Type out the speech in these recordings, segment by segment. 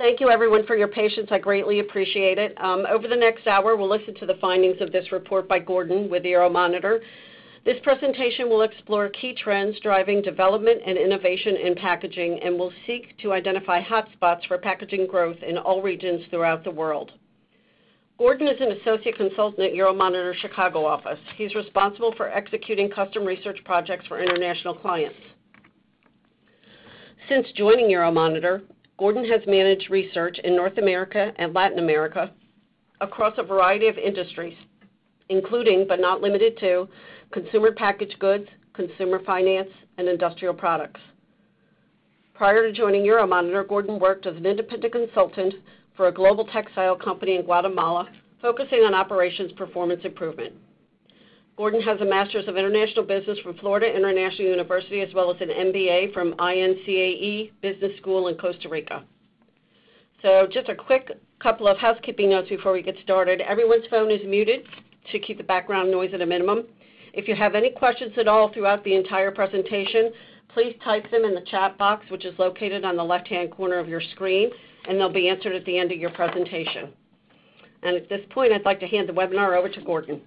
Thank you everyone for your patience. I greatly appreciate it. Um, over the next hour, we'll listen to the findings of this report by Gordon with Euromonitor. This presentation will explore key trends driving development and innovation in packaging and will seek to identify hotspots for packaging growth in all regions throughout the world. Gordon is an associate consultant at Euromonitor Chicago office. He's responsible for executing custom research projects for international clients. Since joining Euromonitor, Gordon has managed research in North America and Latin America across a variety of industries, including, but not limited to, consumer packaged goods, consumer finance, and industrial products. Prior to joining Euromonitor, Gordon worked as an independent consultant for a global textile company in Guatemala, focusing on operations performance improvement. Gordon has a Master's of International Business from Florida International University, as well as an MBA from INCAE Business School in Costa Rica. So just a quick couple of housekeeping notes before we get started. Everyone's phone is muted to keep the background noise at a minimum. If you have any questions at all throughout the entire presentation, please type them in the chat box, which is located on the left-hand corner of your screen, and they'll be answered at the end of your presentation. And at this point, I'd like to hand the webinar over to Gordon.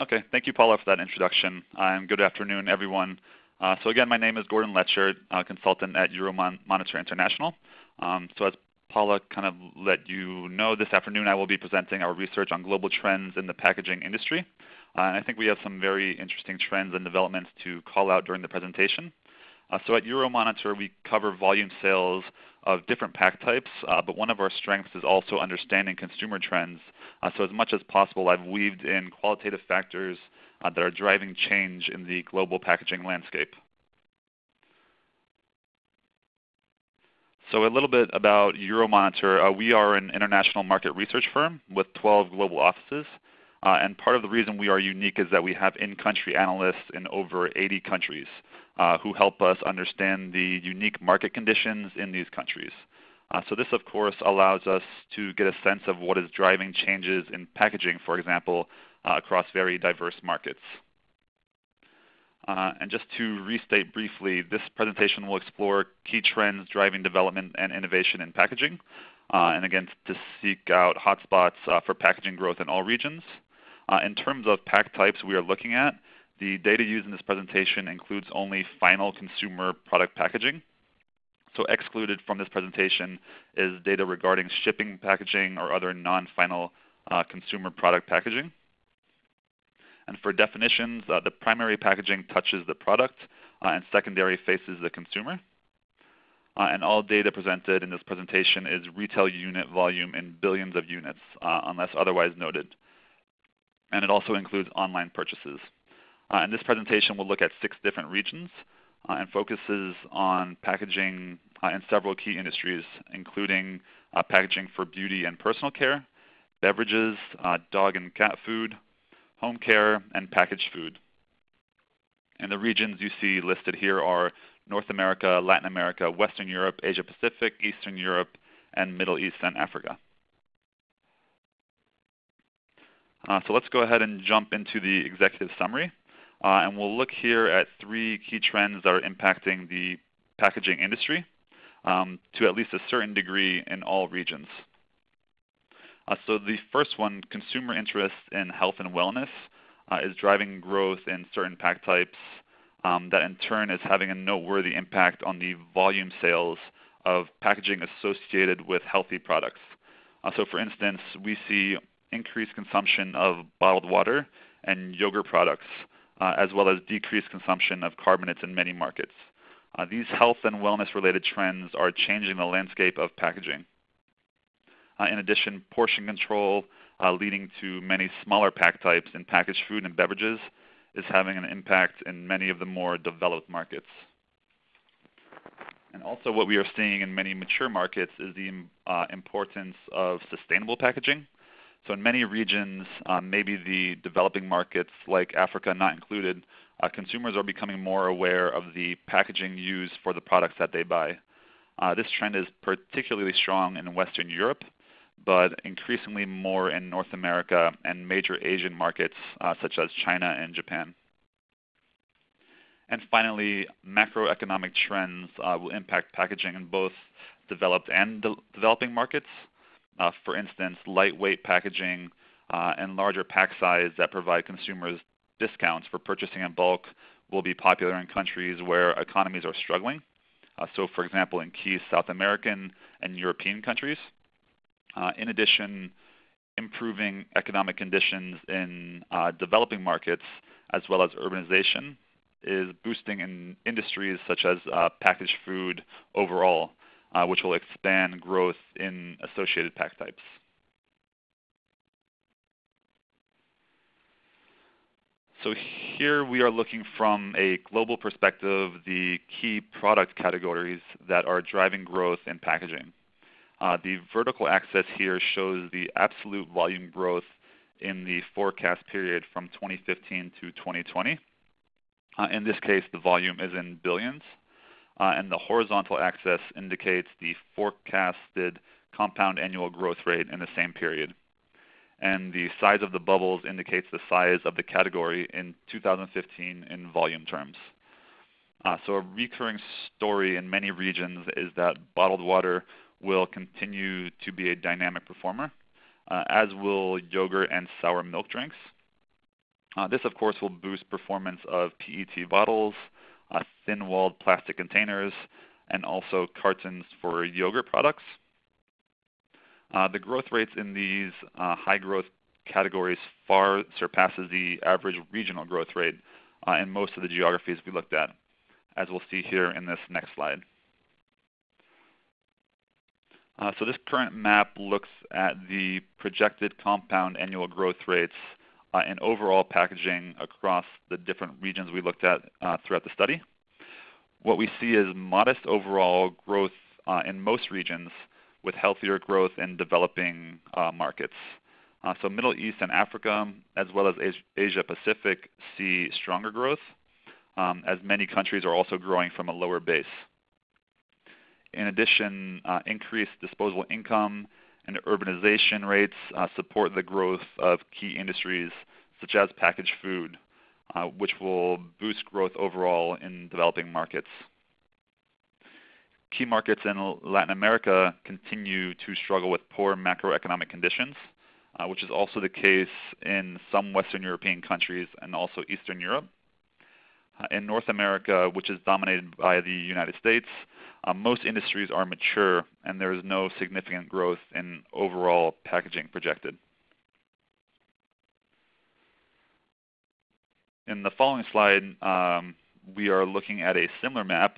Okay. Thank you, Paula, for that introduction, and good afternoon, everyone. Uh, so again, my name is Gordon Letcher, consultant at Euromonitor International. Um, so as Paula kind of let you know, this afternoon I will be presenting our research on global trends in the packaging industry. And I think we have some very interesting trends and developments to call out during the presentation. Uh, so at Euromonitor, we cover volume sales of different pack types, uh, but one of our strengths is also understanding consumer trends. Uh, so as much as possible, I've weaved in qualitative factors that are driving change in the global packaging landscape. So a little bit about Euromonitor. We are an international market research firm with 12 global offices. And part of the reason we are unique is that we have in-country analysts in over 80 countries, Uh, who help us understand the unique market conditions in these countries. Uh, so this, of course, allows us to get a sense of what is driving changes in packaging, for example, uh, across very diverse markets. And just to restate briefly, this presentation will explore key trends driving development and innovation in packaging, and again, to seek out hotspots for packaging growth in all regions. In terms of pack types we are looking at, the data used in this presentation includes only final consumer product packaging. So excluded from this presentation is data regarding shipping packaging or other non-final uh, consumer product packaging. And for definitions, uh, the primary packaging touches the product, uh, and secondary faces the consumer. And all data presented in this presentation is retail unit volume in billions of units, unless otherwise noted. And it also includes online purchases. Uh, in this presentation, we'll look at six different regions, uh, and focuses on packaging uh, in several key industries, including packaging for beauty and personal care, beverages, dog and cat food, home care, and packaged food. And the regions you see listed here are North America, Latin America, Western Europe, Asia Pacific, Eastern Europe, and Middle East and Africa. So let's go ahead and jump into the executive summary. Uh, and we'll look here at three key trends that are impacting the packaging industry, um, to at least a certain degree in all regions. Uh, so the first one, consumer interest in health and wellness, uh, is driving growth in certain pack types, um, that in turn is having a noteworthy impact on the volume sales of packaging associated with healthy products. So for instance, we see increased consumption of bottled water and yogurt products, Uh, as well as decreased consumption of carbonates in many markets. Uh, these health and wellness-related trends are changing the landscape of packaging. Uh, in addition, portion control, leading to many smaller pack types in packaged food and beverages, is having an impact in many of the more developed markets. And also what we are seeing in many mature markets is the importance of sustainable packaging. So in many regions, um, maybe the developing markets like Africa not included, uh, consumers are becoming more aware of the packaging used for the products that they buy. Uh, this trend is particularly strong in Western Europe, but increasingly more in North America and major Asian markets, uh, such as China and Japan. And finally, macroeconomic trends will impact packaging in both developed and de developing markets. Uh, for instance, lightweight packaging uh, and larger pack size that provide consumers discounts for purchasing in bulk will be popular in countries where economies are struggling. Uh, so, for example, in key South American and European countries. Uh, in addition, improving economic conditions in uh, developing markets as well as urbanization is boosting in industries such as uh, packaged food overall, which will expand growth in associated pack types. So here we are looking from a global perspective the key product categories that are driving growth in packaging. Uh, the vertical axis here shows the absolute volume growth in the forecast period from 2015 to 2020. Uh, in this case, the volume is in billions. Uh, and the horizontal axis indicates the forecasted compound annual growth rate in the same period and the size of the bubbles indicates the size of the category in 2015 in volume terms. Uh, so a recurring story in many regions is that bottled water will continue to be a dynamic performer, uh, as will yogurt and sour milk drinks. Uh, this, of course, will boost performance of PET bottles, uh, thin-walled plastic containers, and also cartons for yogurt products. Uh, the growth rates in these uh, high growth categories far surpasses the average regional growth rate uh, in most of the geographies we looked at, as we'll see here in this next slide. Uh, so this current map looks at the projected compound annual growth rates uh, in overall packaging across the different regions we looked at uh, throughout the study. What we see is modest overall growth in most regions, with healthier growth in developing uh, markets. Uh, so Middle East and Africa, as well as Asia Pacific, see stronger growth, um, as many countries are also growing from a lower base. In addition, uh, increased disposable income and urbanization rates uh, support the growth of key industries such as packaged food, uh, which will boost growth overall in developing markets key markets in Latin America continue to struggle with poor macroeconomic conditions, uh, which is also the case in some Western European countries and also Eastern Europe. In North America, which is dominated by the United States, uh, most industries are mature and there is no significant growth in overall packaging projected. In the following slide, um, we are looking at a similar map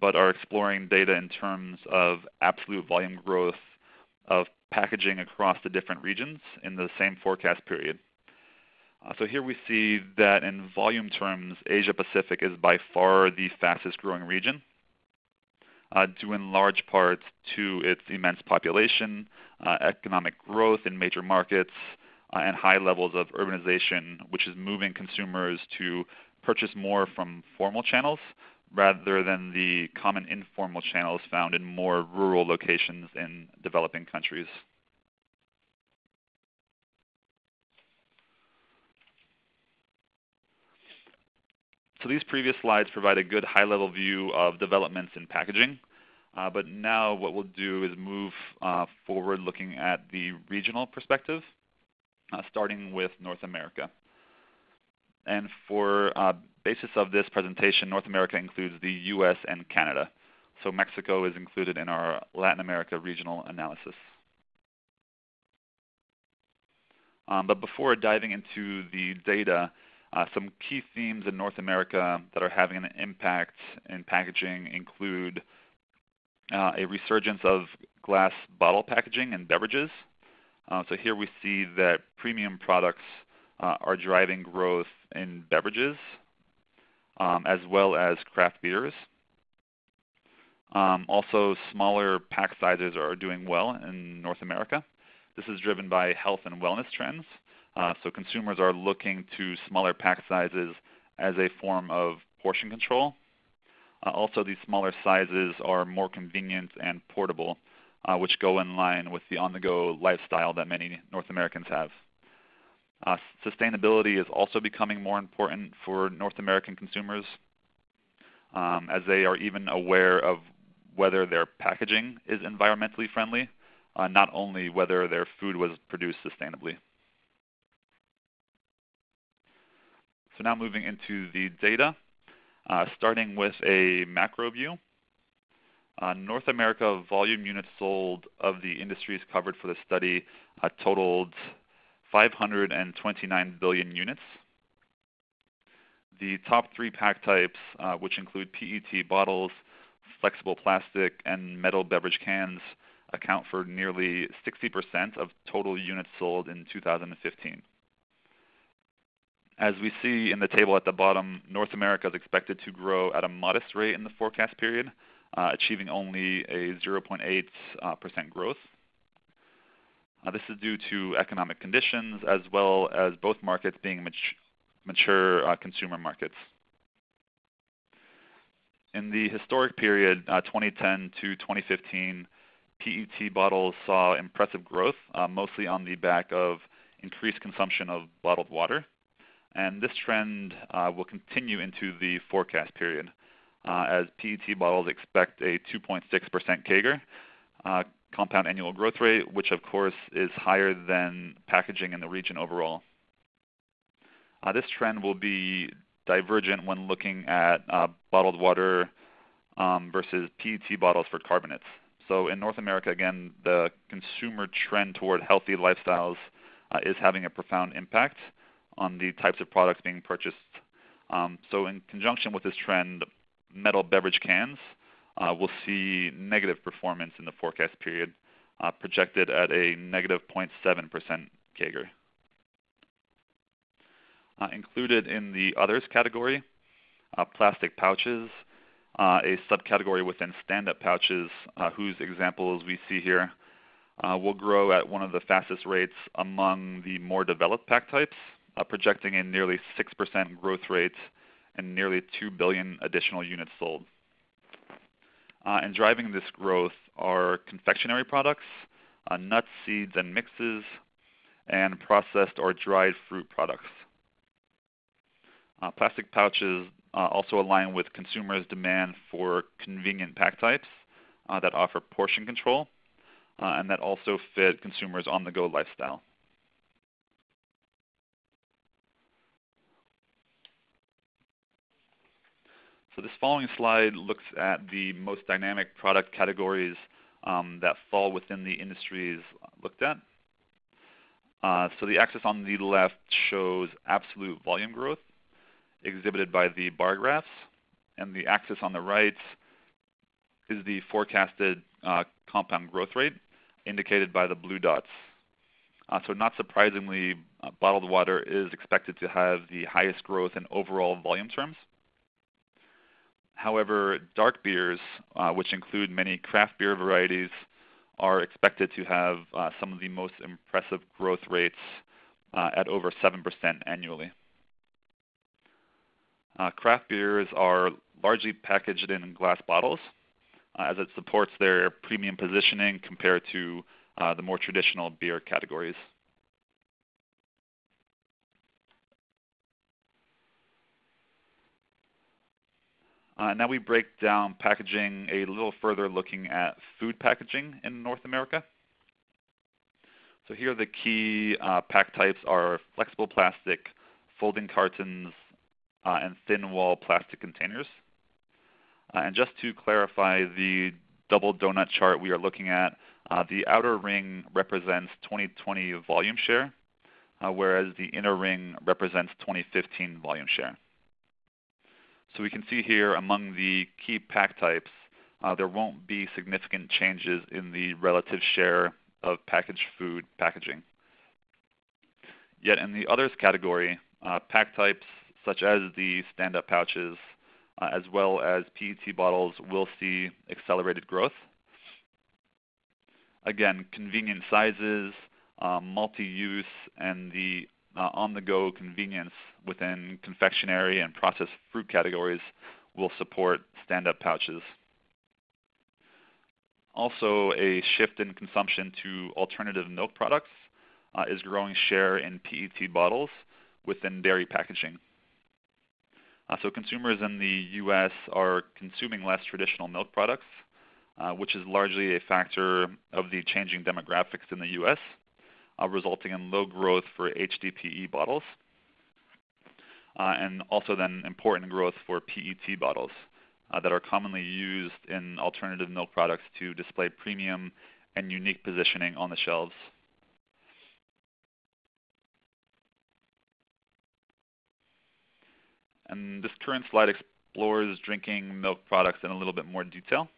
but are exploring data in terms of absolute volume growth of packaging across the different regions in the same forecast period. Uh, so here we see that in volume terms, Asia Pacific is by far the fastest growing region, uh, due in large part to its immense population, uh, economic growth in major markets, uh, and high levels of urbanization, which is moving consumers to purchase more from formal channels rather than the common informal channels found in more rural locations in developing countries. So these previous slides provide a good high-level view of developments in packaging. Uh, but now what we'll do is move uh, forward looking at the regional perspective, uh, starting with North America. And for uh, basis of this presentation, North America includes the U.S. and Canada. So Mexico is included in our Latin America regional analysis. Um, but before diving into the data, some key themes in North America that are having an impact in packaging include uh, a resurgence of glass bottle packaging and beverages. Uh, so here we see that premium products uh, are driving growth in beverages um, as well as craft beers. Um, also, smaller pack sizes are doing well in North America. This is driven by health and wellness trends. Uh, so consumers are looking to smaller pack sizes as a form of portion control. Uh, also, these smaller sizes are more convenient and portable, uh, which go in line with the on-the-go lifestyle that many North Americans have. Uh, sustainability is also becoming more important for North American consumers um, as they are even aware of whether their packaging is environmentally friendly, uh, not only whether their food was produced sustainably. So now moving into the data, uh, starting with a macro view. Uh, North America volume units sold of the industries covered for the study uh, totaled 529 billion units. The top three pack types, uh, which include PET bottles, flexible plastic, and metal beverage cans, account for nearly 60% of total units sold in 2015. As we see in the table at the bottom, North America is expected to grow at a modest rate in the forecast period, uh, achieving only a 0.8% uh, growth. Uh, this is due to economic conditions as well as both markets being mat mature consumer markets. In the historic period, uh, 2010 to 2015, PET bottles saw impressive growth, mostly on the back of increased consumption of bottled water. And this trend uh, will continue into the forecast period, uh, as PET bottles expect a 2.6% CAGR, uh, compound annual growth rate, which of course is higher than packaging in the region overall. This trend will be divergent when looking at bottled water um, versus PET bottles for carbonates. So in North America, again, the consumer trend toward healthy lifestyles is having a profound impact on the types of products being purchased. Um, so in conjunction with this trend, metal beverage cans uh, will see negative performance in the forecast period, uh, projected at a negative 0.7% CAGR. Uh, included in the others category, uh, plastic pouches, uh, a subcategory within stand-up pouches, uh, whose examples we see here, will grow at one of the fastest rates among the more developed pack types, projecting a nearly 6% growth rate and nearly 2 billion additional units sold. Uh, and driving this growth are confectionery products, uh, nuts, seeds, and mixes, and processed or dried fruit products. Uh, plastic pouches uh, also align with consumers' demand for convenient pack types uh, that offer portion control uh, and that also fit consumers' on-the-go lifestyle. So this following slide looks at the most dynamic product categories um, that fall within the industries looked at. Uh, so the axis on the left shows absolute volume growth exhibited by the bar graphs, and the axis on the right is the forecasted uh, compound growth rate indicated by the blue dots. Uh, so not surprisingly, uh, bottled water is expected to have the highest growth in overall volume terms. However, dark beers, uh, which include many craft beer varieties, are expected to have uh, some of the most impressive growth rates uh, at over 7% annually. Uh, craft beers are largely packaged in glass bottles, uh, as it supports their premium positioning compared to uh, the more traditional beer categories. Uh, now we break down packaging a little further looking at food packaging in North America. So here the key uh, pack types are flexible plastic, folding cartons, uh, and thin wall plastic containers. Uh, and just to clarify the double donut chart we are looking at, uh, the outer ring represents 2020 volume share, uh, whereas the inner ring represents 2015 volume share. So we can see here among the key pack types, uh, there won't be significant changes in the relative share of packaged food packaging. Yet in the others category, uh, pack types such as the stand-up pouches, uh, as well as PET bottles will see accelerated growth. Again, convenient sizes, um, multi-use, and the uh, on-the-go convenience within confectionery and processed fruit categories will support stand-up pouches. Also, a shift in consumption to alternative milk products uh, is growing share in PET bottles within dairy packaging. Uh, so consumers in the U.S. are consuming less traditional milk products uh, which is largely a factor of the changing demographics in the U.S., resulting in low growth for HDPE bottles, uh, and also then important growth for PET bottles uh, that are commonly used in alternative milk products to display premium and unique positioning on the shelves. And this current slide explores drinking milk products in a little bit more detail.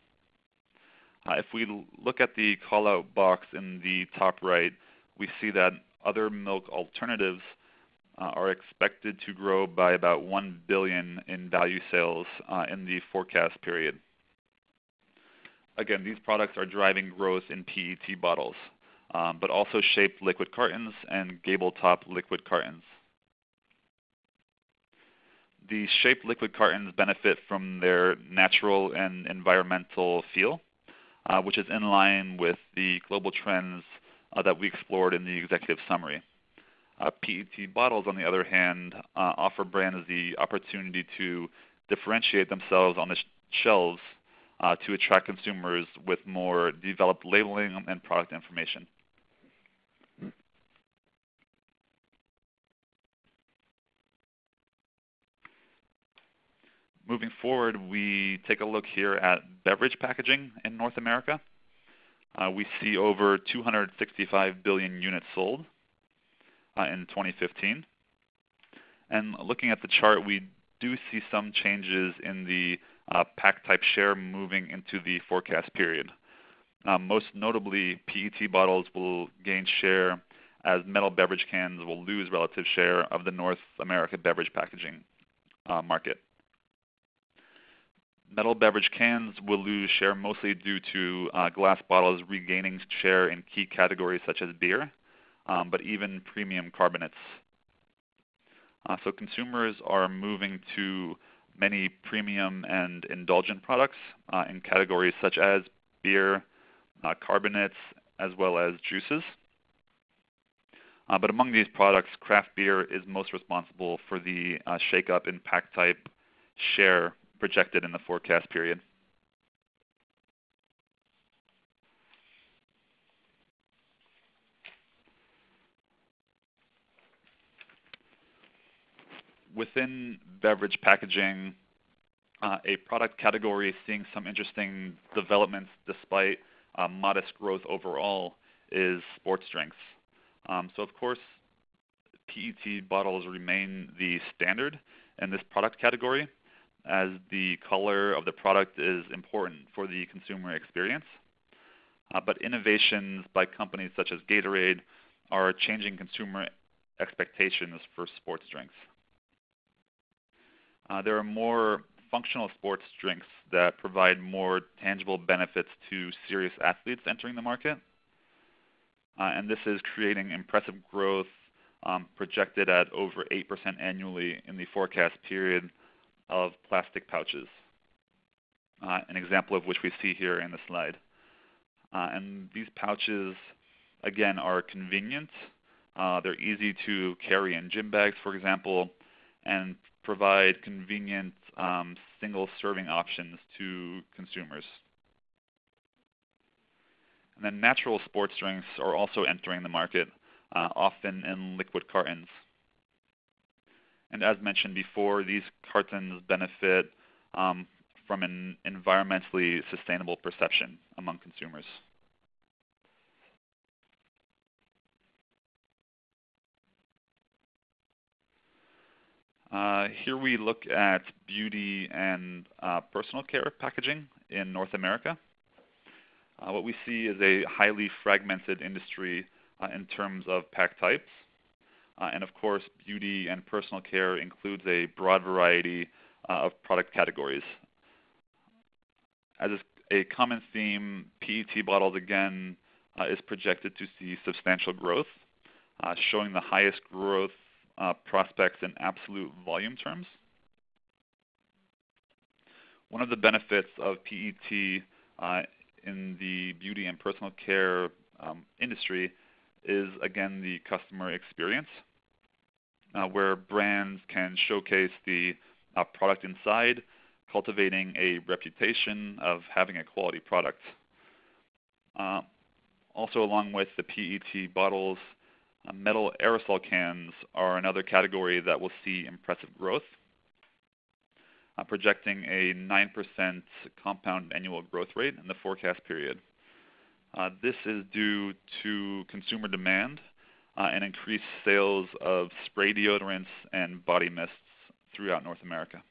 Uh, if we look at the callout box in the top right, we see that other milk alternatives uh, are expected to grow by about 1 billion in value sales uh, in the forecast period. Again, these products are driving growth in PET bottles, um, but also shaped liquid cartons and gable top liquid cartons. The shaped liquid cartons benefit from their natural and environmental feel, uh, which is in line with the global trends that we explored in the executive summary. Uh, PET bottles, on the other hand, uh, offer brands the opportunity to differentiate themselves on the sh shelves uh, to attract consumers with more developed labeling and product information. Moving forward, we take a look here at beverage packaging in North America. Uh, we see over 265 billion units sold uh, in 2015. And looking at the chart, we do see some changes in the uh, pack type share moving into the forecast period. Uh, most notably, PET bottles will gain share as metal beverage cans will lose relative share of the North America beverage packaging uh, market. Metal beverage cans will lose share mostly due to uh, glass bottles regaining share in key categories such as beer, um, but even premium carbonates. Uh, so consumers are moving to many premium and indulgent products uh, in categories such as beer, carbonates, as well as juices. But among these products, craft beer is most responsible for the shakeup in pack type share projected in the forecast period. Within beverage packaging, uh, a product category seeing some interesting developments despite uh, modest growth overall is sports drinks. Um, so of course, PET bottles remain the standard in this product category, as the color of the product is important for the consumer experience. Uh, but innovations by companies such as Gatorade are changing consumer expectations for sports drinks. Uh, there are more functional sports drinks that provide more tangible benefits to serious athletes entering the market. Uh, and this is creating impressive growth um, projected at over 8% annually in the forecast period of plastic pouches, uh, an example of which we see here in the slide. Uh, and these pouches, again, are convenient. Uh, they're easy to carry in gym bags, for example, and provide convenient um, single serving options to consumers. And then natural sports drinks are also entering the market, uh, often in liquid cartons. And as mentioned before, these cartons benefit um, from an environmentally sustainable perception among consumers. Uh, here we look at beauty and uh, personal care packaging in North America. Uh, what we see is a highly fragmented industry uh, in terms of pack types. Uh, and of course, beauty and personal care includes a broad variety uh, of product categories. As a common theme, PET bottles again uh, is projected to see substantial growth, uh, showing the highest growth uh, prospects in absolute volume terms. One of the benefits of PET uh, in the beauty and personal care um, industry is again the customer experience where brands can showcase the uh, product inside cultivating a reputation of having a quality product. Uh, also, along with the PET bottles, uh, metal aerosol cans are another category that will see impressive growth, uh, projecting a 9% compound annual growth rate in the forecast period. Uh, this is due to consumer demand uh, and increased sales of spray deodorants and body mists throughout North America.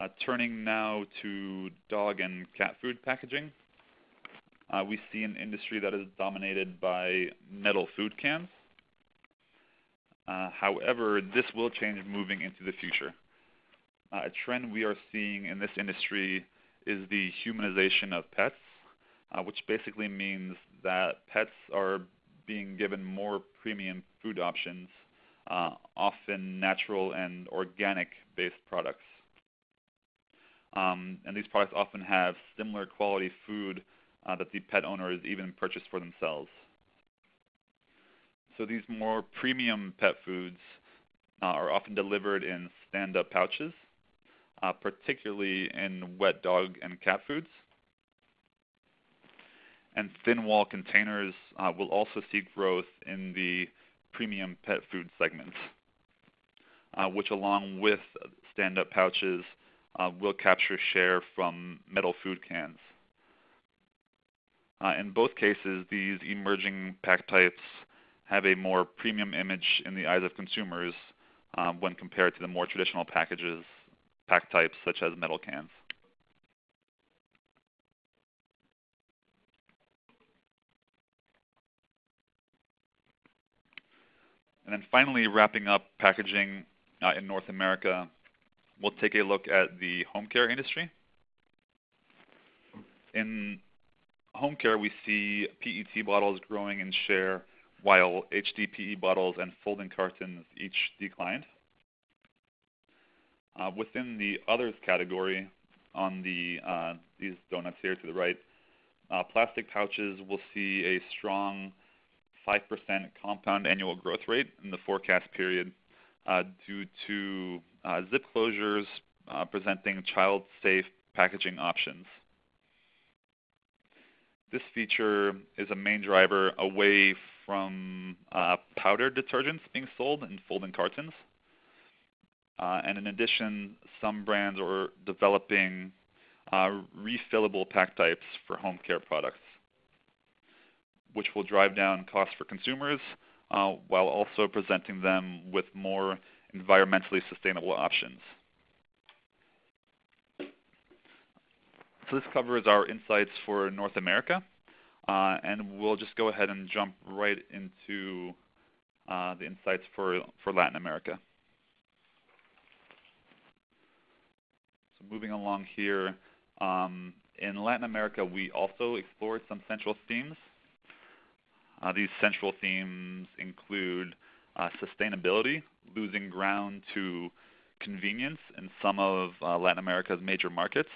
Uh, turning now to dog and cat food packaging, uh, we see an industry that is dominated by metal food cans. Uh, however, this will change moving into the future. Uh, a trend we are seeing in this industry is the humanization of pets, uh, which basically means that pets are being given more premium food options, uh, often natural and organic based products. Um, and these products often have similar quality food uh, that the pet owners even purchase for themselves. So these more premium pet foods uh, are often delivered in stand-up pouches, uh, particularly in wet dog and cat foods. And thin wall containers uh, will also see growth in the premium pet food segment, uh, which along with stand-up pouches uh, will capture share from metal food cans. Uh, in both cases, these emerging pack types have a more premium image in the eyes of consumers um, when compared to the more traditional packages, pack types such as metal cans. And then finally, wrapping up packaging uh, in North America, we'll take a look at the home care industry. In home care, we see PET bottles growing in share while HDPE bottles and folding cartons each declined. Uh, within the others category, on the uh, these donuts here to the right, uh, plastic pouches will see a strong 5% compound annual growth rate in the forecast period uh, due to uh, zip closures uh, presenting child-safe packaging options. This feature is a main driver away from powdered detergents being sold in folding cartons. Uh, and in addition, some brands are developing uh, refillable pack types for home care products, which will drive down costs for consumers uh, while also presenting them with more environmentally sustainable options. So this covers our insights for North America. Uh, and we'll just go ahead and jump right into uh, the insights for, for Latin America. Moving along here, um, in Latin America, we also explored some central themes. Uh, these central themes include uh, sustainability, losing ground to convenience in some of uh, Latin America's major markets.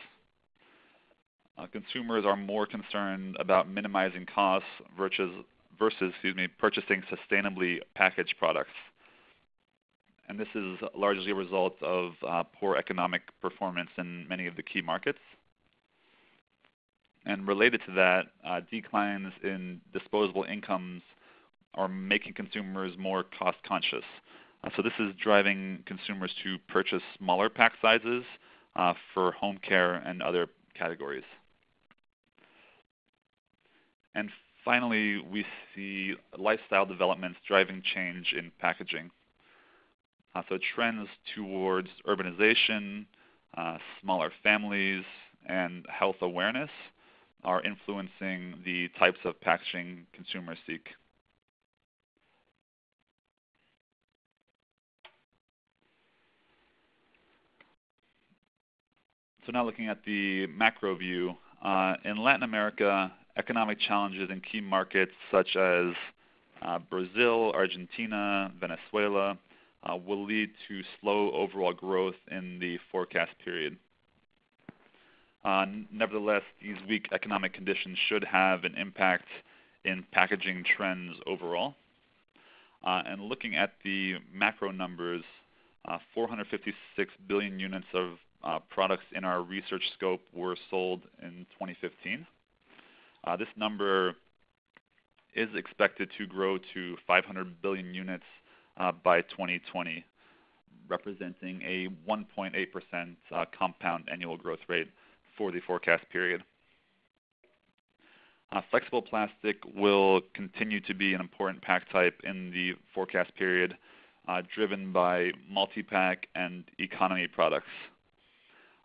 Uh, consumers are more concerned about minimizing costs versus, versus excuse me, purchasing sustainably packaged products. And this is largely a result of uh, poor economic performance in many of the key markets. And related to that, uh, declines in disposable incomes are making consumers more cost conscious. Uh, so this is driving consumers to purchase smaller pack sizes uh, for home care and other categories. And finally, we see lifestyle developments driving change in packaging. Uh, so trends towards urbanization, uh, smaller families, and health awareness are influencing the types of packaging consumers seek. So now looking at the macro view, uh, in Latin America, economic challenges in key markets such as uh, Brazil, Argentina, Venezuela will lead to slow overall growth in the forecast period. Uh, nevertheless, these weak economic conditions should have an impact in packaging trends overall. Uh, and looking at the macro numbers, uh, 456 billion units of uh, products in our research scope were sold in 2015. Uh, this number is expected to grow to 500 billion units uh, by 2020, representing a 1.8% uh, compound annual growth rate for the forecast period. Uh, flexible plastic will continue to be an important pack type in the forecast period, uh, driven by multi-pack and economy products.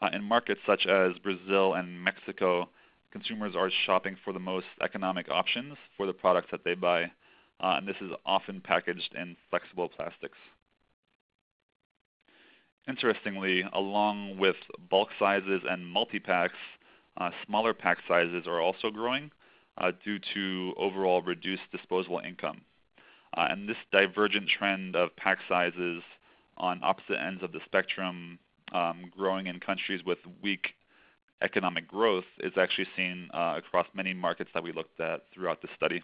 Uh, in markets such as Brazil and Mexico, consumers are shopping for the most economic options for the products that they buy, uh, and this is often packaged in flexible plastics. Interestingly, along with bulk sizes and multi-packs, uh, smaller pack sizes are also growing uh, due to overall reduced disposable income. Uh, and this divergent trend of pack sizes on opposite ends of the spectrum um, growing in countries with weak economic growth is actually seen uh, across many markets that we looked at throughout the study.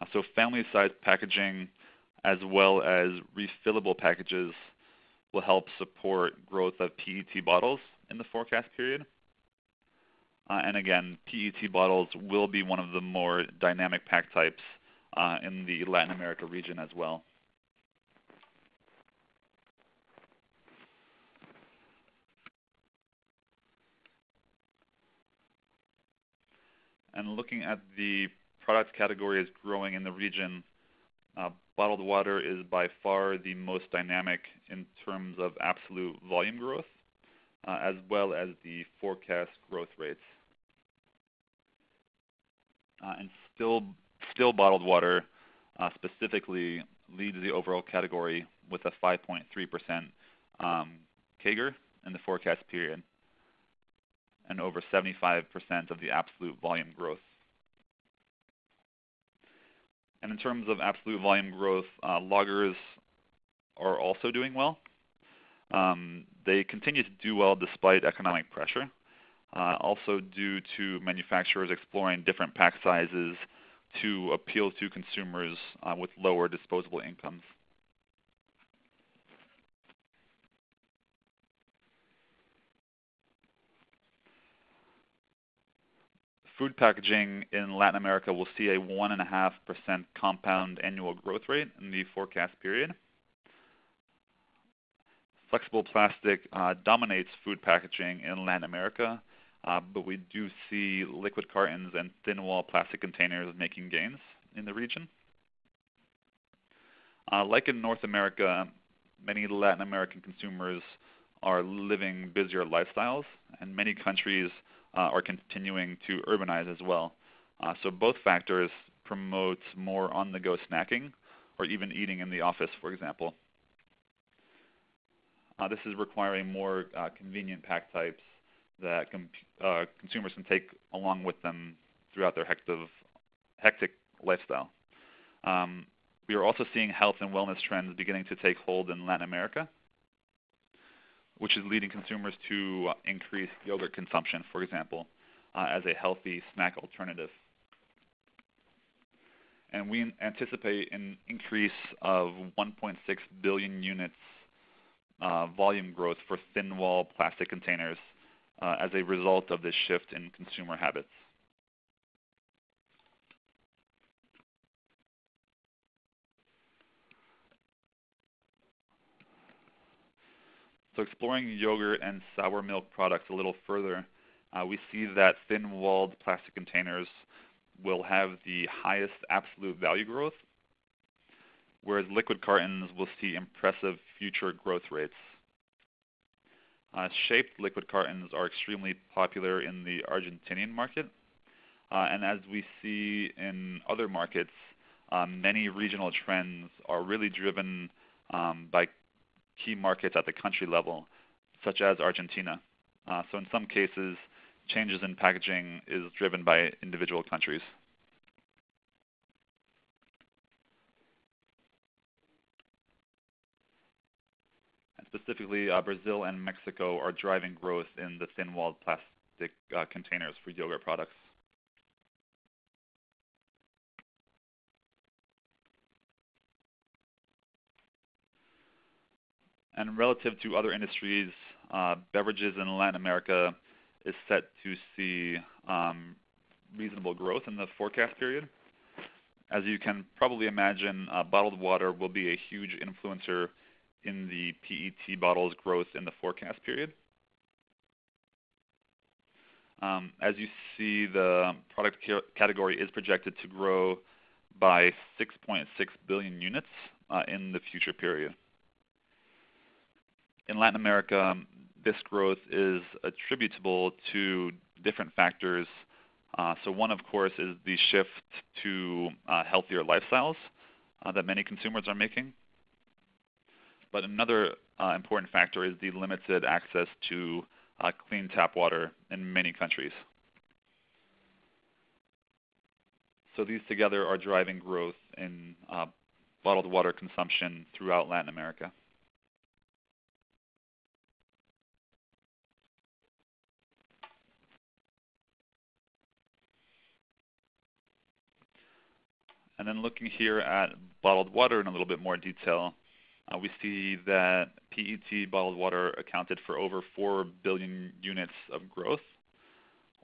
Uh, so family-sized packaging as well as refillable packages will help support growth of PET bottles in the forecast period. Uh, and again, PET bottles will be one of the more dynamic pack types uh, in the Latin America region as well. And looking at the product categories growing in the region, uh, bottled water is by far the most dynamic in terms of absolute volume growth, uh, as well as the forecast growth rates. Uh, and still, still bottled water specifically leads the overall category with a 5.3% um, CAGR in the forecast period and over 75% of the absolute volume growth. And in terms of absolute volume growth, uh, lagers are also doing well. Um, they continue to do well despite economic pressure, uh, also due to manufacturers exploring different pack sizes to appeal to consumers uh, with lower disposable incomes. Food packaging in Latin America will see a 1.5% compound annual growth rate in the forecast period. Flexible plastic uh, dominates food packaging in Latin America, uh, but we do see liquid cartons and thin wall plastic containers making gains in the region. Uh, like in North America, many Latin American consumers are living busier lifestyles, and many countries are continuing to urbanize as well. Uh, so both factors promote more on-the-go snacking or even eating in the office, for example. Uh, this is requiring more uh, convenient pack types that uh, consumers can take along with them throughout their hectic, hectic lifestyle. Um, we are also seeing health and wellness trends beginning to take hold in Latin America which is leading consumers to uh, increase yogurt consumption, for example, uh, as a healthy snack alternative. And we anticipate an increase of 1.6 billion units uh, volume growth for thin wall plastic containers uh, as a result of this shift in consumer habits. So exploring yogurt and sour milk products a little further, uh, we see that thin-walled plastic containers will have the highest absolute value growth, whereas liquid cartons will see impressive future growth rates. Uh, shaped liquid cartons are extremely popular in the Argentinian market, uh, and as we see in other markets, um, many regional trends are really driven um, by key markets at the country level, such as Argentina. Uh, so in some cases, changes in packaging is driven by individual countries. And specifically, uh, Brazil and Mexico are driving growth in the thin-walled plastic uh, containers for yogurt products. And relative to other industries, uh, beverages in Latin America is set to see um, reasonable growth in the forecast period. As you can probably imagine, uh, bottled water will be a huge influencer in the PET bottles growth in the forecast period. Um, as you see, the product category is projected to grow by 6.6 billion units uh, in the future period. In Latin America, um, this growth is attributable to different factors. Uh, so one, of course, is the shift to uh, healthier lifestyles uh, that many consumers are making. But another important factor is the limited access to clean tap water in many countries. So these together are driving growth in bottled water consumption throughout Latin America. And then looking here at bottled water in a little bit more detail, uh, we see that PET bottled water accounted for over 4 billion units of growth,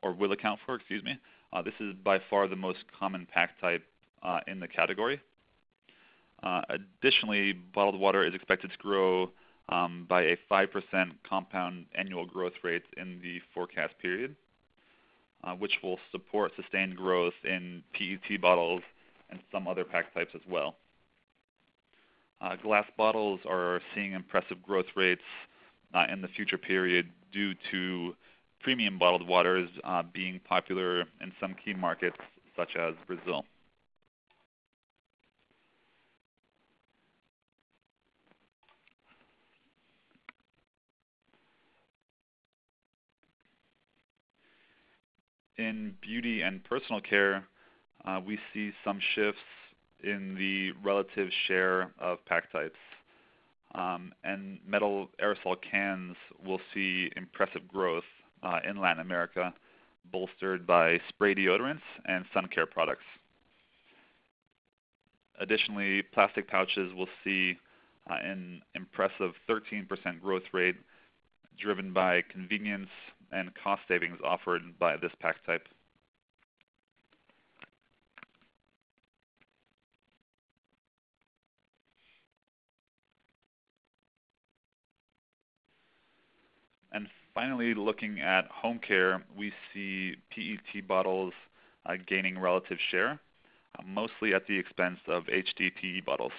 or will account for, excuse me. Uh, this is by far the most common pack type uh, in the category. Uh, additionally, bottled water is expected to grow um, by a 5% compound annual growth rate in the forecast period, uh, which will support sustained growth in PET bottles and some other pack types as well. Uh, glass bottles are seeing impressive growth rates uh, in the future period due to premium bottled waters uh, being popular in some key markets such as Brazil. In beauty and personal care, we see some shifts in the relative share of pack types. Um, and metal aerosol cans will see impressive growth uh, in Latin America, bolstered by spray deodorants and sun care products. Additionally, plastic pouches will see uh, an impressive 13% growth rate driven by convenience and cost savings offered by this pack type. Finally, looking at home care, we see PET bottles uh, gaining relative share, uh, mostly at the expense of HDPE bottles.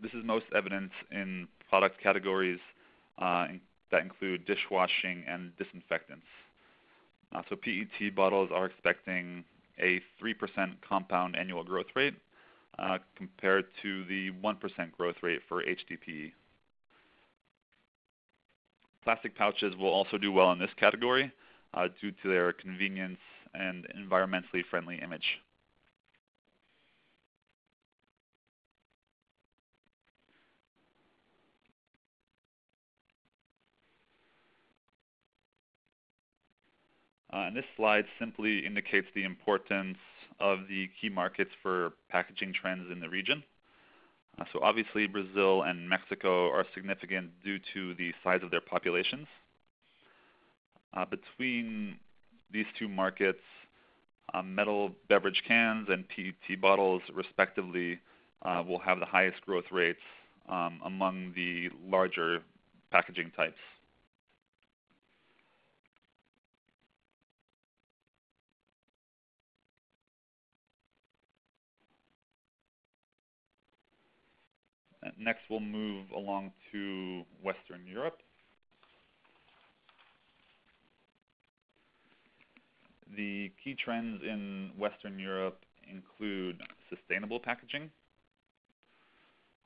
This is most evident in product categories uh, that include dishwashing and disinfectants. So PET bottles are expecting a 3% compound annual growth rate compared to the 1% growth rate for HDPE. Plastic pouches will also do well in this category uh, due to their convenience and environmentally friendly image. Uh, and this slide simply indicates the importance of the key markets for packaging trends in the region. Uh, so obviously Brazil and Mexico are significant due to the size of their populations. Uh, between these two markets, uh, metal beverage cans and PET bottles respectively uh, will have the highest growth rates um, among the larger packaging types. Next, we'll move along to Western Europe. The key trends in Western Europe include sustainable packaging,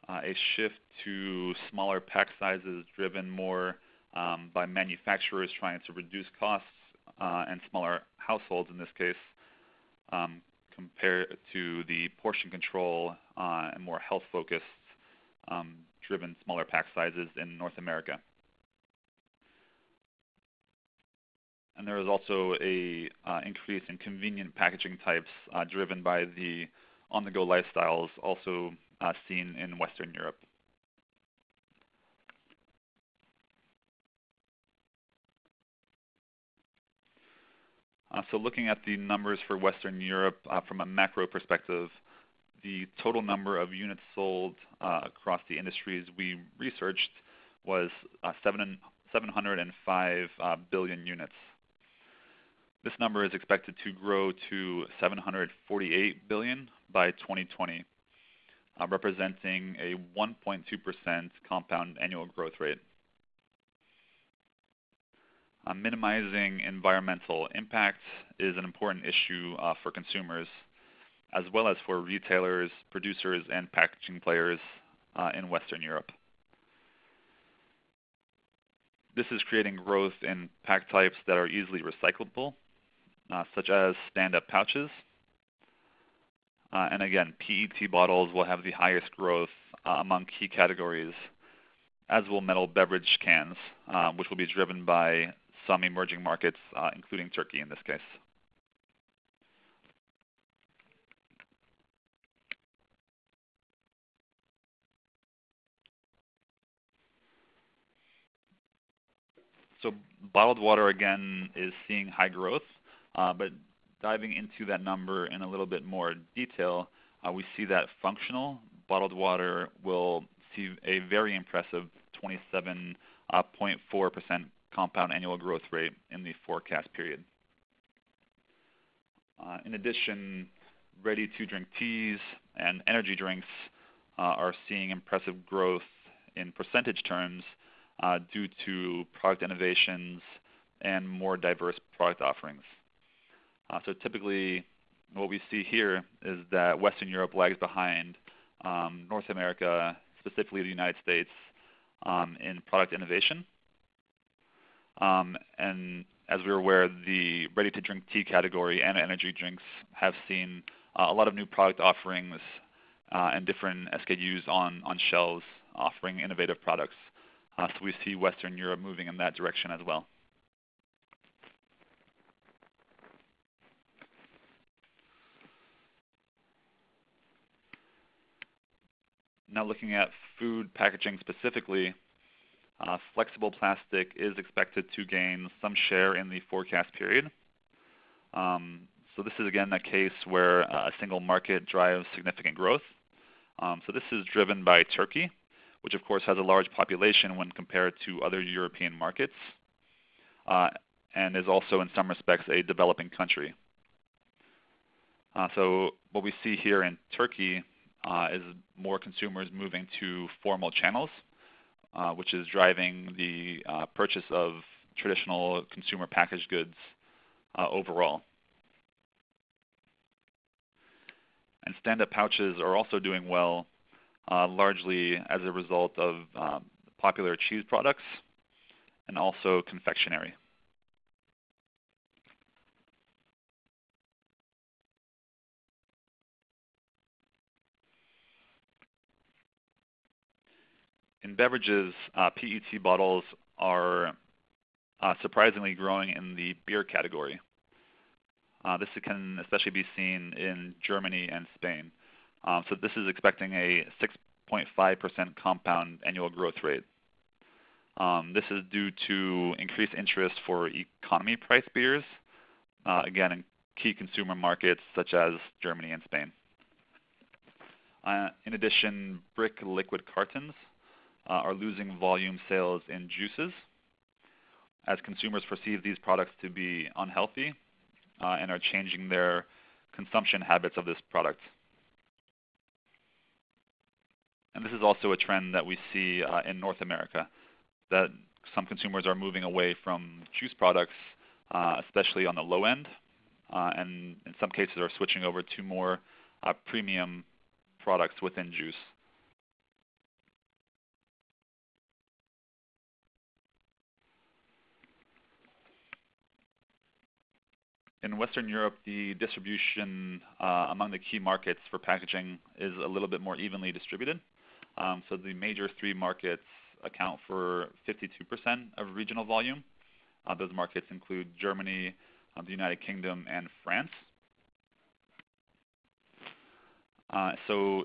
uh, a shift to smaller pack sizes driven more um, by manufacturers trying to reduce costs uh, and smaller households in this case, um, compared to the portion control uh, and more health-focused um, um, driven smaller pack sizes in North America. And there is also a uh, increase in convenient packaging types uh, driven by the on-the-go lifestyles also uh, seen in Western Europe. Uh, so looking at the numbers for Western Europe uh, from a macro perspective, the total number of units sold uh, across the industries we researched was uh, 705 uh, billion units. This number is expected to grow to 748 billion by 2020, representing a 1.2% compound annual growth rate. Minimizing environmental impact is an important issue for consumers, as well as for retailers, producers, and packaging players uh, in Western Europe. This is creating growth in pack types that are easily recyclable, uh, such as stand-up pouches. Uh, and again, PET bottles will have the highest growth among key categories, as will metal beverage cans, which will be driven by some emerging markets, including Turkey in this case. So bottled water, again, is seeing high growth. Uh, but diving into that number in a little bit more detail, uh, we see that functional bottled water will see a very impressive 27.4% uh, compound annual growth rate in the forecast period. In addition, ready-to-drink teas and energy drinks are seeing impressive growth in percentage terms Uh, due to product innovations and more diverse product offerings. Uh, so typically, what we see here is that Western Europe lags behind um, North America, specifically the United States, um, in product innovation. Um, and as we're aware, the ready-to-drink tea category and energy drinks have seen uh, a lot of new product offerings and different SKUs on shelves offering innovative products. Uh, so we see Western Europe moving in that direction as well. Now looking at food packaging specifically, uh, flexible plastic is expected to gain some share in the forecast period. Um, so this is, again, a case where uh, a single market drives significant growth. Um, so this is driven by Turkey, which, of course, has a large population when compared to other European markets uh, and is also, in some respects, a developing country. Uh, so what we see here in Turkey uh, is more consumers moving to formal channels, which is driving the purchase of traditional consumer packaged goods overall. And stand-up pouches are also doing well, Uh, largely as a result of um, popular cheese products and also confectionery. In beverages, uh, PET bottles are uh, surprisingly growing in the beer category. This can especially be seen in Germany and Spain. Um, so this is expecting a 6.5% compound annual growth rate. Um, this is due to increased interest for economy-priced beers, uh, again, in key consumer markets such as Germany and Spain. Uh, in addition, brick liquid cartons uh, are losing volume sales in juices as consumers perceive these products to be unhealthy and are changing their consumption habits of this product. And this is also a trend that we see uh, in North America, that some consumers are moving away from juice products, uh, especially on the low end, uh, and in some cases are switching over to more premium products within juice. In Western Europe, the distribution among the key markets for packaging is a little bit more evenly distributed. Um, so the major three markets account for 52% of regional volume. Uh, those markets include Germany, um, the United Kingdom, and France. Uh, so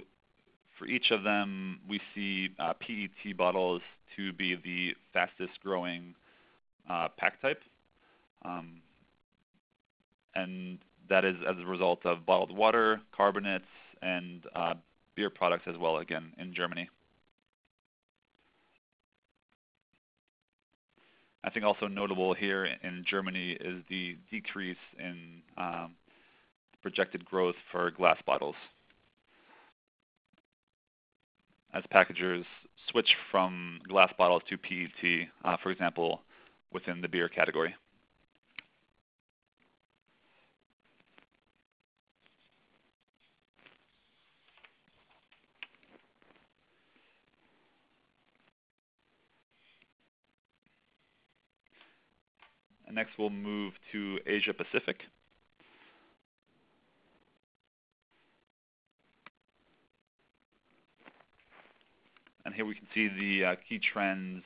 for each of them, we see uh, PET bottles to be the fastest growing pack type. Um, and that is as a result of bottled water, carbonates, and uh, beer products as well, again, in Germany. I think also notable here in Germany is the decrease in um, projected growth for glass bottles. As packagers switch from glass bottles to PET, uh, for example, within the beer category. And next we'll move to Asia Pacific. And here we can see the uh, key trends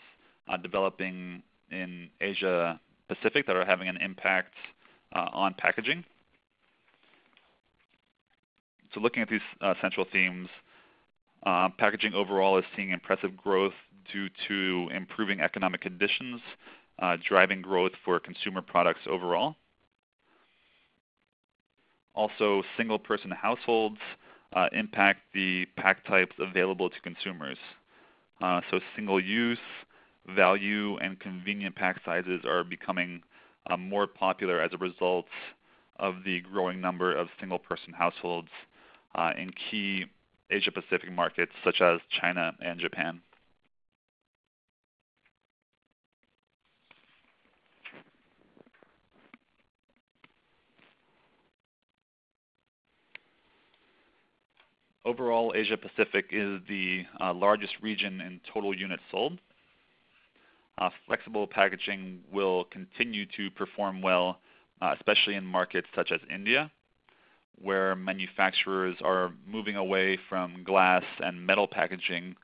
uh, developing in Asia Pacific that are having an impact uh, on packaging. So looking at these uh, central themes, uh, packaging overall is seeing impressive growth due to improving economic conditions driving growth for consumer products overall. Also, single-person households uh, impact the pack types available to consumers. Uh, so single-use, value, and convenient pack sizes are becoming uh, more popular as a result of the growing number of single-person households uh, in key Asia-Pacific markets such as China and Japan. Overall, Asia Pacific is the uh, largest region in total units sold. Uh, flexible packaging will continue to perform well, uh, especially in markets such as India, where manufacturers are moving away from glass and metal packaging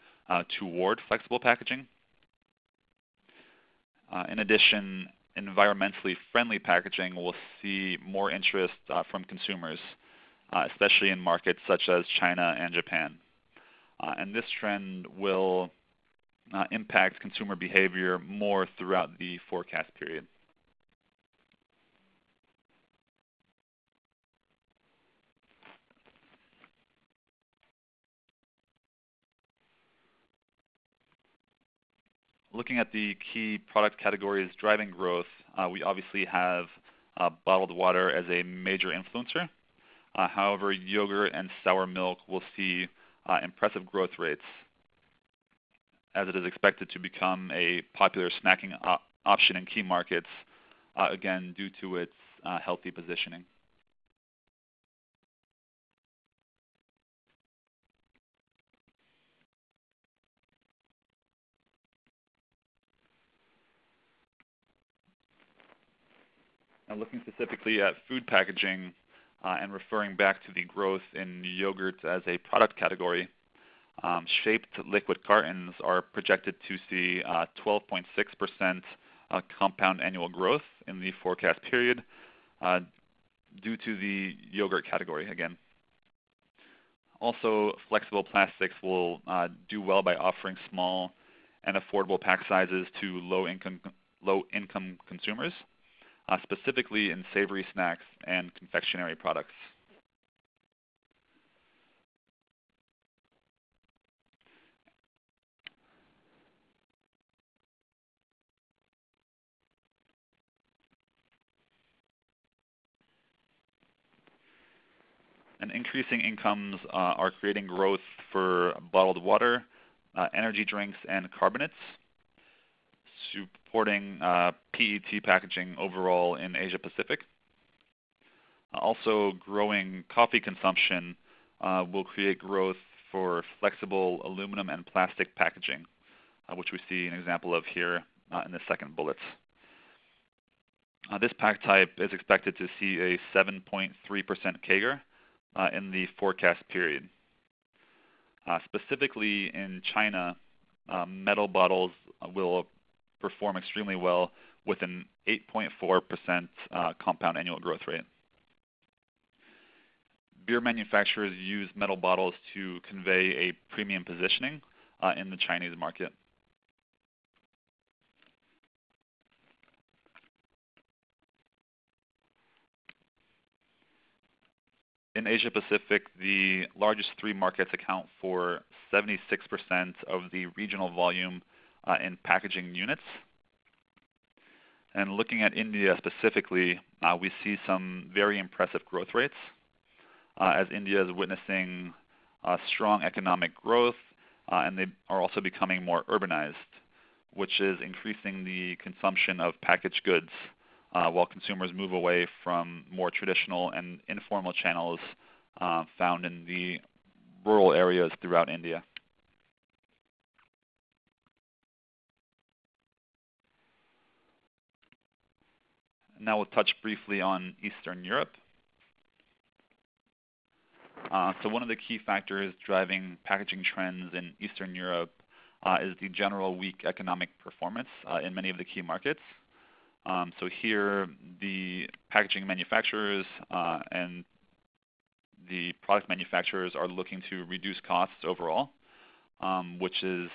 toward flexible packaging. In addition, environmentally friendly packaging will see more interest from consumers especially in markets such as China and Japan. Uh, and this trend will uh, impact consumer behavior more throughout the forecast period. Looking at the key product categories driving growth, uh, we obviously have uh, bottled water as a major influencer. Uh, however, yogurt and sour milk will see uh, impressive growth rates as it is expected to become a popular snacking op option in key markets, uh, again, due to its healthy positioning. Now looking specifically at food packaging, and referring back to the growth in yogurt as a product category, um, shaped liquid cartons are projected to see 12.6% uh, uh, compound annual growth in the forecast period uh, due to the yogurt category again. Also, flexible plastics will uh, do well by offering small and affordable pack sizes to low-income low income consumers uh, specifically in savory snacks and confectionery products. And increasing incomes uh, are creating growth for bottled water, uh, energy drinks, and carbonates supporting uh, PET packaging overall in Asia Pacific. Also, growing coffee consumption uh, will create growth for flexible aluminum and plastic packaging, uh, which we see an example of here in the second bullet. This pack type is expected to see a 7.3% CAGR in the forecast period. specifically in China, metal bottles will perform extremely well with an 8.4% uh, compound annual growth rate. Beer manufacturers use metal bottles to convey a premium positioning uh, in the Chinese market. in Asia Pacific, the largest three markets account for 76% of the regional volume in packaging units. And looking at India specifically, uh, we see some very impressive growth rates uh, as India is witnessing uh, strong economic growth uh, and they are also becoming more urbanized, which is increasing the consumption of packaged goods uh, while consumers move away from more traditional and informal channels uh, found in the rural areas throughout India. Now we'll touch briefly on Eastern Europe. Uh, so one of the key factors driving packaging trends in Eastern Europe uh, is the general weak economic performance uh, in many of the key markets. Um, so here, the packaging manufacturers uh, and the product manufacturers are looking to reduce costs overall, um, which is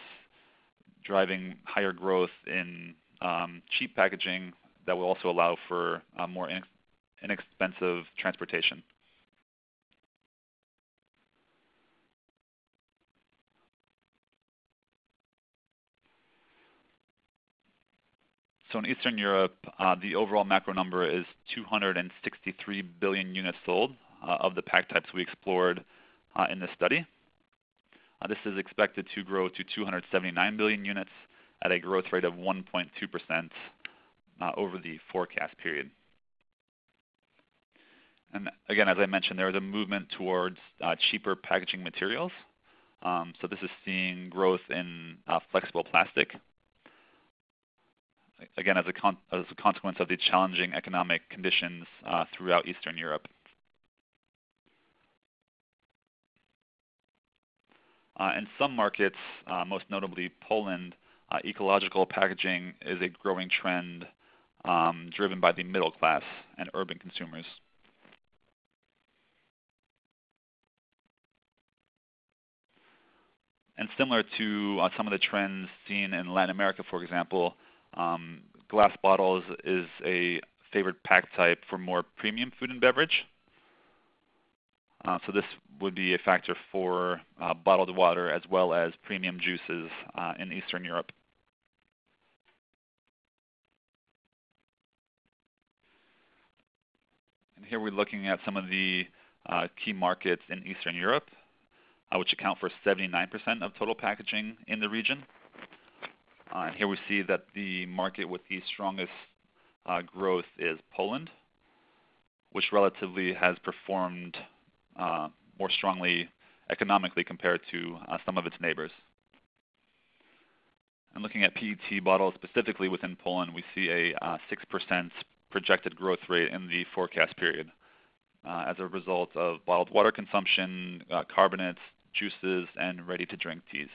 driving higher growth in um, cheap packaging that will also allow for uh, more inex inexpensive transportation. So in Eastern Europe, uh, the overall macro number is 263 billion units sold uh, of the pack types we explored uh, in this study. Uh, this is expected to grow to 279 billion units at a growth rate of 1.2% uh, over the forecast period. And again, as I mentioned, there is a movement towards uh, cheaper packaging materials. Um, so this is seeing growth in flexible plastic, again, as a, as a consequence of the challenging economic conditions uh, throughout Eastern Europe. Uh, in some markets, uh, most notably Poland, uh, ecological packaging is a growing trend um, driven by the middle class and urban consumers. And similar to uh, some of the trends seen in Latin America, for example, um, glass bottles is a favored pack type for more premium food and beverage. Uh, so this would be a factor for uh, bottled water as well as premium juices uh, in Eastern Europe. And here we're looking at some of the uh, key markets in Eastern Europe, uh, which account for 79% of total packaging in the region. Uh, and here we see that the market with the strongest uh, growth is Poland, which relatively has performed uh, more strongly economically compared to uh, some of its neighbors. And looking at PET bottles specifically within Poland, we see a 6% uh, projected growth rate in the forecast period uh, as a result of bottled water consumption, carbonates, juices, and ready-to-drink teas.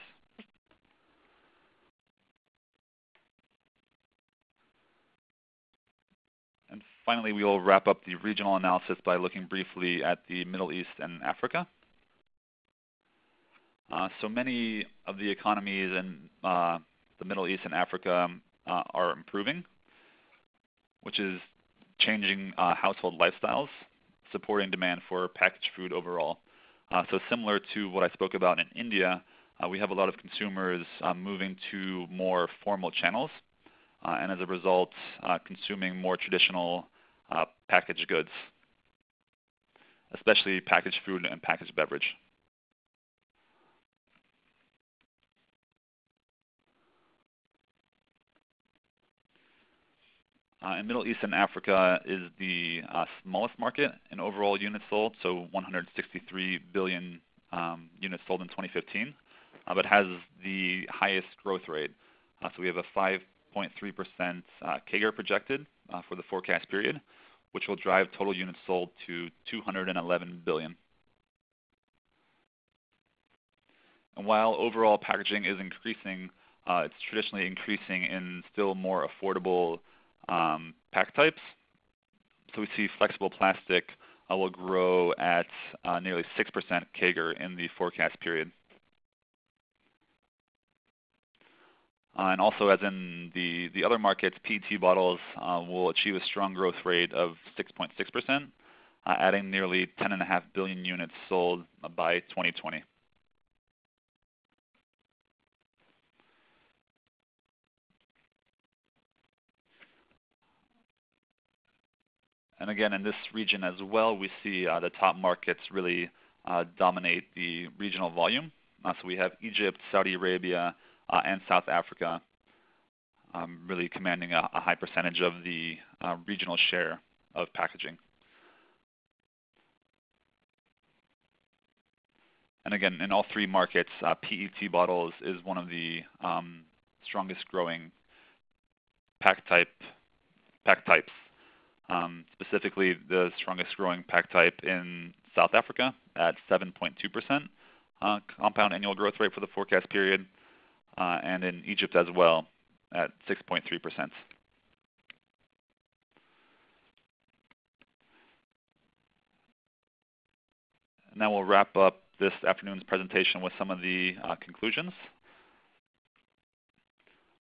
And finally, we will wrap up the regional analysis by looking briefly at the Middle East and Africa. Uh, so many of the economies in uh, the Middle East and Africa uh, are improving, which is changing uh, household lifestyles, supporting demand for packaged food overall. Uh, so similar to what I spoke about in India, uh, we have a lot of consumers moving to more formal channels, and as a result, consuming more traditional uh, packaged goods, especially packaged food and packaged beverage. Uh, in Middle East and Africa is the uh, smallest market in overall units sold, so 163 billion um, units sold in 2015, uh, but has the highest growth rate. So we have a 5.3% uh, CAGR projected for the forecast period, which will drive total units sold to 211 billion. And while overall packaging is increasing, uh, it's traditionally increasing in still more affordable um, pack types. So we see flexible plastic uh, will grow at uh, nearly 6% CAGR in the forecast period. Uh, and also, as in the, the other markets, PET bottles uh, will achieve a strong growth rate of 6.6%, uh, adding nearly 10.5 billion units sold by 2020. And again, in this region as well, we see uh, the top markets really uh, dominate the regional volume. Uh, so we have Egypt, Saudi Arabia, uh, and South Africa um, really commanding a, a, high percentage of the uh, regional share of packaging. And again, in all three markets, uh, PET bottles is one of the um, strongest growing pack type pack types um, specifically, the strongest growing pack type in South Africa at 7.2% uh, compound annual growth rate for the forecast period, uh, and in Egypt as well at 6.3%. Now we'll wrap up this afternoon's presentation with some of the uh, conclusions.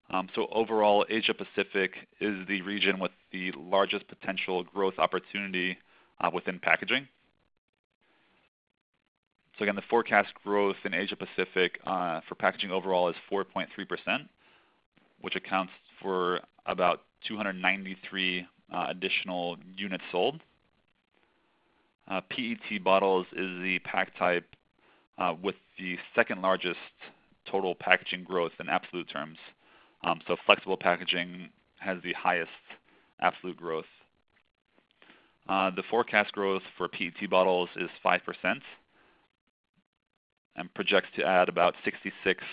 Um, so overall, Asia Pacific is the region with the largest potential growth opportunity uh, within packaging. So again, the forecast growth in Asia Pacific uh, for packaging overall is 4.3%, which accounts for about 293 uh, additional units sold. PET bottles is the pack type with the second largest total packaging growth in absolute terms. Um, so flexible packaging has the highest absolute growth. Uh, the forecast growth for PET bottles is 5% and projects to add about 66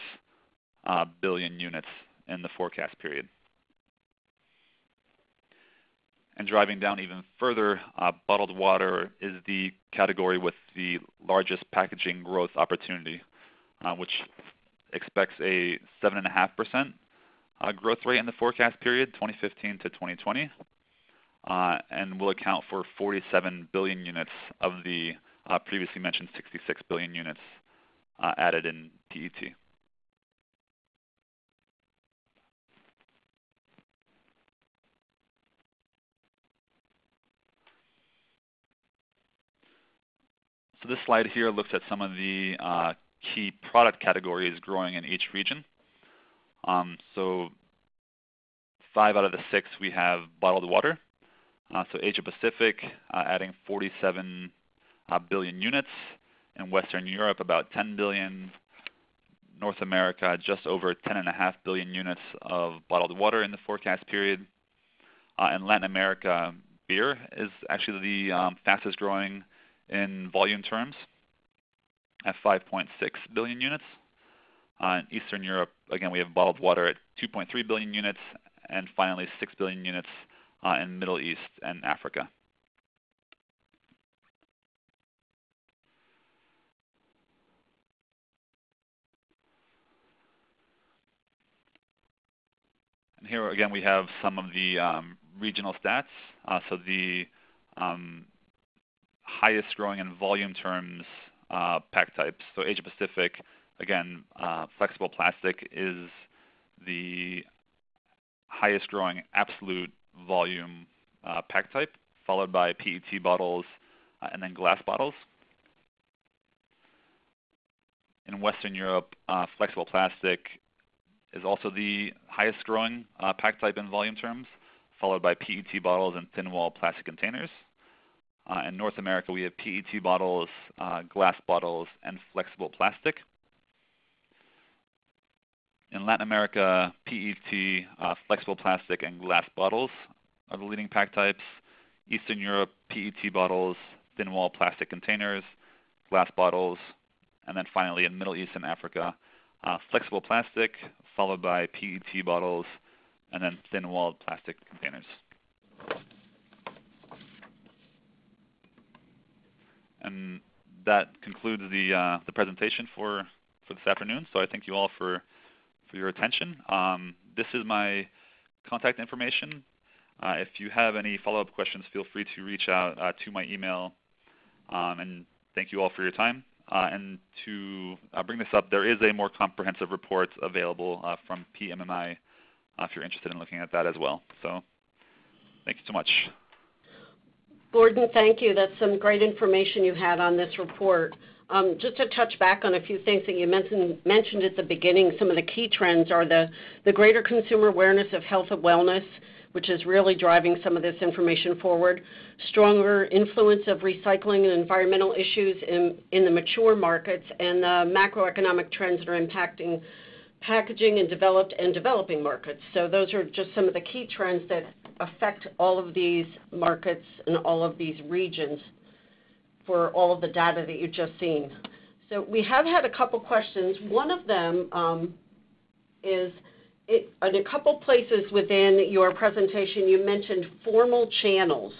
uh, billion units in the forecast period. And driving down even further, uh, bottled water is the category with the largest packaging growth opportunity, uh, which expects a 7.5% uh, growth rate in the forecast period, 2015 to 2020, uh, and will account for 47 billion units of the uh, previously mentioned 66 billion units uh, added in PET. So this slide here looks at some of the uh, key product categories growing in each region. Um, so five out of the six we have bottled water. Uh, so Asia Pacific uh, adding 47 uh, billion units. In Western Europe about 10 billion. North America just over 10.5 billion units of bottled water in the forecast period. Uh, in Latin America, beer is actually the um, fastest growing in volume terms at 5.6 billion units. Uh, in Eastern Europe, again, we have bottled water at 2.3 billion units, and finally 6 billion units uh, in Middle East and Africa. And here again, we have some of the um, regional stats. Uh, so the um, highest growing in volume terms uh, pack types. So Asia Pacific Again, uh, flexible plastic is the highest growing absolute volume uh, pack type, followed by PET bottles uh, and then glass bottles. In Western Europe, uh, flexible plastic is also the highest growing uh, pack type in volume terms, followed by PET bottles and thin wall plastic containers. Uh, in North America, we have PET bottles, glass bottles, and flexible plastic. In Latin America, PET, uh, flexible plastic, and glass bottles are the leading pack types. Eastern Europe, PET bottles, thin wall plastic containers, glass bottles, and then finally in Middle East and Africa, uh, flexible plastic, followed by PET bottles, and then thin walled plastic containers. And that concludes the, uh, the presentation for, for this afternoon. So I thank you all for for your attention. Um, this is my contact information. Uh, if you have any follow-up questions, feel free to reach out uh, to my email. Um, and thank you all for your time. Uh, and to uh, bring this up, there is a more comprehensive report available uh, from PMMI uh, if you're interested in looking at that as well. So thank you so much. Gordon, thank you. That's some great information you had on this report. Um, just to touch back on a few things that you mentioned, at the beginning, some of the key trends are the, greater consumer awareness of health and wellness, which is really driving some of this information forward, stronger influence of recycling and environmental issues in, in the mature markets, and the macroeconomic trends that are impacting packaging in developed and developing markets. So those are just some of the key trends that affect all of these markets and all of these regions for all of the data that you've just seen. So we have had a couple questions. One of them um, is it, in a couple places within your presentation, you mentioned formal channels.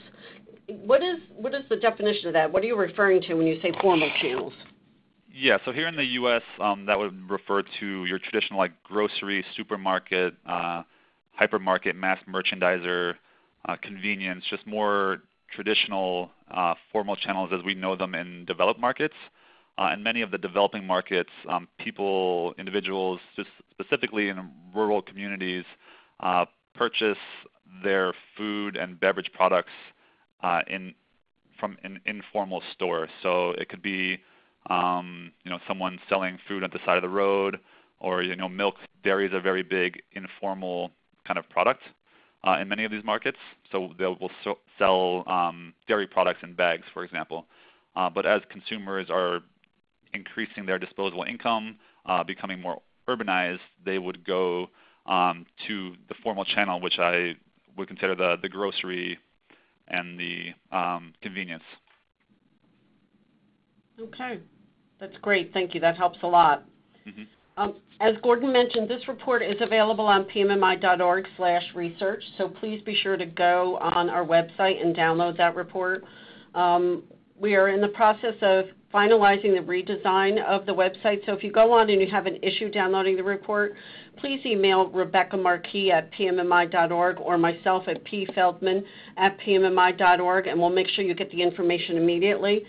What is what is the definition of that? What are you referring to when you say formal channels? Yeah, so here in the U.S., um, that would refer to your traditional like grocery, supermarket, uh, hypermarket, mass merchandiser, uh, convenience, just more traditional uh, formal channels as we know them in developed markets. Uh, in many of the developing markets, um, people, individuals, just specifically in rural communities, uh, purchase their food and beverage products uh, in from an informal store. So it could be um, you know someone selling food at the side of the road, or you know milk. Dairy is a very big informal kind of product uh, in many of these markets. So they will so sell um, dairy products in bags, for example. Uh, but as consumers are increasing their disposable income, uh, becoming more urbanized, they would go um, to the formal channel, which I would consider the, the grocery and the um, convenience. Okay, that's great. Thank you. That helps a lot. Mm-hmm. Um, as Gordon mentioned, this report is available on pmmi.org slash research, so please be sure to go on our website and download that report. Um, we are in the process of finalizing the redesign of the website, so if you go on and you have an issue downloading the report, please email Rebecca Marquis at pmmi.org or myself at pfeldman at pmmi.org, and we'll make sure you get the information immediately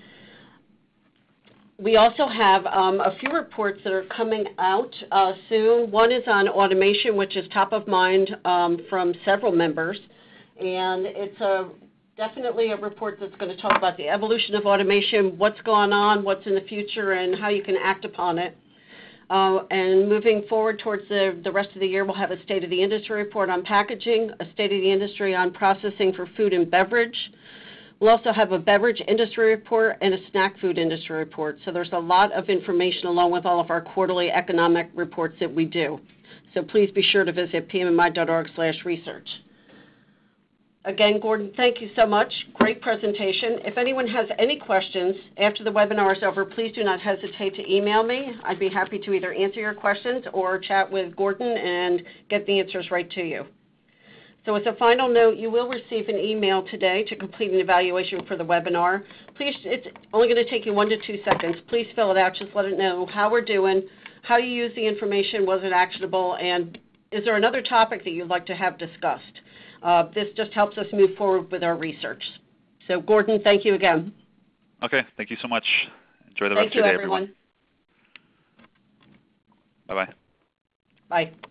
we also have um, a few reports that are coming out uh, soon. One is on automation, which is top of mind um, from several members. And it's a, definitely a report that's going to talk about the evolution of automation, what's going on, what's in the future, and how you can act upon it. Uh, and moving forward towards the, the rest of the year, we'll have a State of the Industry report on packaging, a State of the Industry on processing for food and beverage, We'll also have a beverage industry report and a snack food industry report. So there's a lot of information along with all of our quarterly economic reports that we do. So please be sure to visit pmmi.org/research. Again, Gordon, thank you so much. Great presentation. If anyone has any questions after the webinar is over, please do not hesitate to email me. I'd be happy to either answer your questions or chat with Gordon and get the answers right to you. So as a final note, you will receive an email today to complete an evaluation for the webinar. Please, it's only going to take you one to two seconds. Please fill it out. Just let it know how we're doing, how you use the information, was it actionable, and is there another topic that you'd like to have discussed? Uh, this just helps us move forward with our research. So Gordon, thank you again. Okay, thank you so much. Enjoy the thank rest of your day, everyone. everyone. Bye-bye. Bye.